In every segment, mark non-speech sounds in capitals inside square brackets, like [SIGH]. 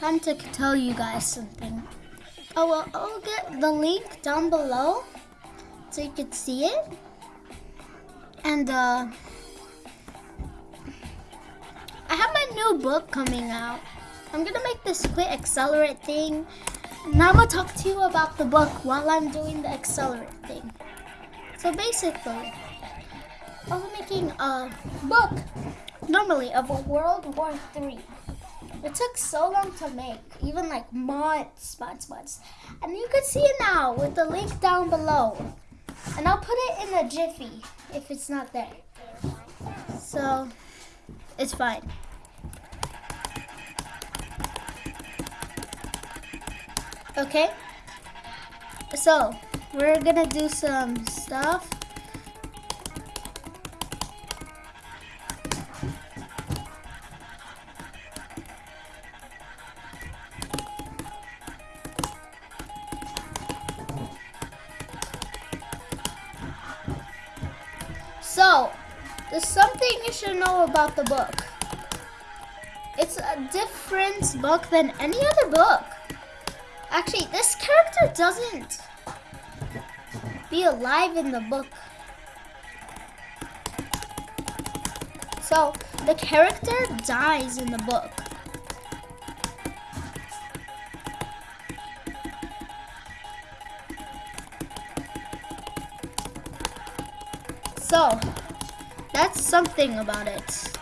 time to tell you guys something. Oh, well, I'll get the link down below so you can see it. And, uh, I have my new book coming out. I'm gonna make this quick accelerate thing. Now I'm gonna talk to you about the book while I'm doing the accelerate thing. So basically, I was making a book normally of World War III. It took so long to make, even like months, months, months. And you can see it now with the link down below. And I'll put it in a jiffy if it's not there. So, it's fine. Okay? So, we're gonna do some stuff. So, there's something you should know about the book. It's a different book than any other book. Actually, this character doesn't be alive in the book. So, the character dies in the book. So, that's something about it.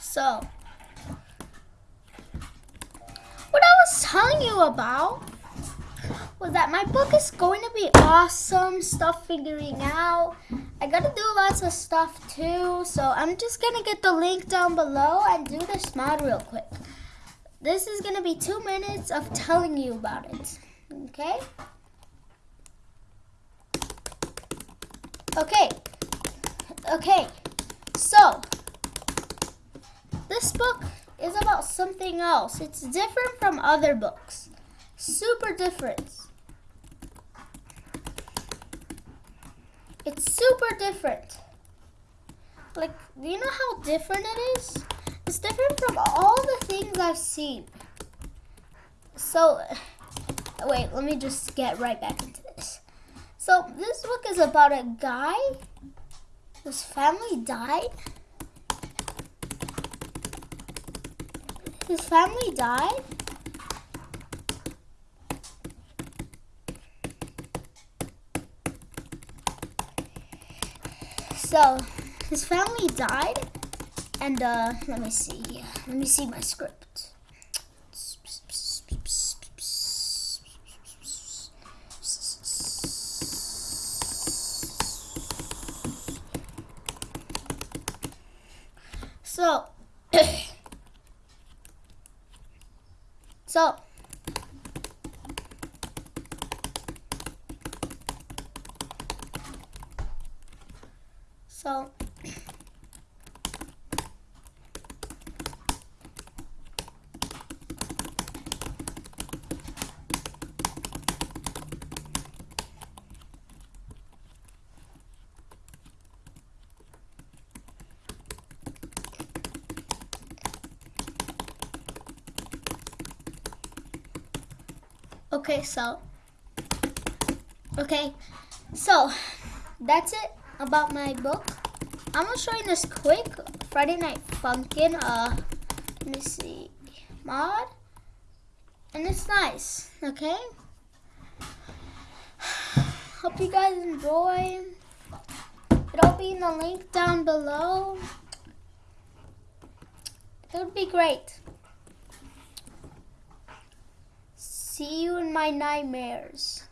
So, what I was telling you about was that my book is going to be awesome, stuff figuring out. I gotta do lots of stuff too, so I'm just gonna get the link down below and do this mod real quick. This is gonna be two minutes of telling you about it, okay? Okay, okay, so this book is about something else. It's different from other books. Super different. It's super different. Like, do you know how different it is? It's different from all the things I've seen. So, [SIGHS] wait, let me just get right back into this. So, this book is about a guy whose family died. His family died. So, his family died, and uh, let me see. Let me see my script. So, [COUGHS] so, so, okay, so, okay, so, that's it about my book. I'm gonna show you this quick Friday Night Funkin', uh, let me see, mod, and it's nice, okay? [SIGHS] Hope you guys enjoy. It'll be in the link down below. It would be great. See you in my nightmares.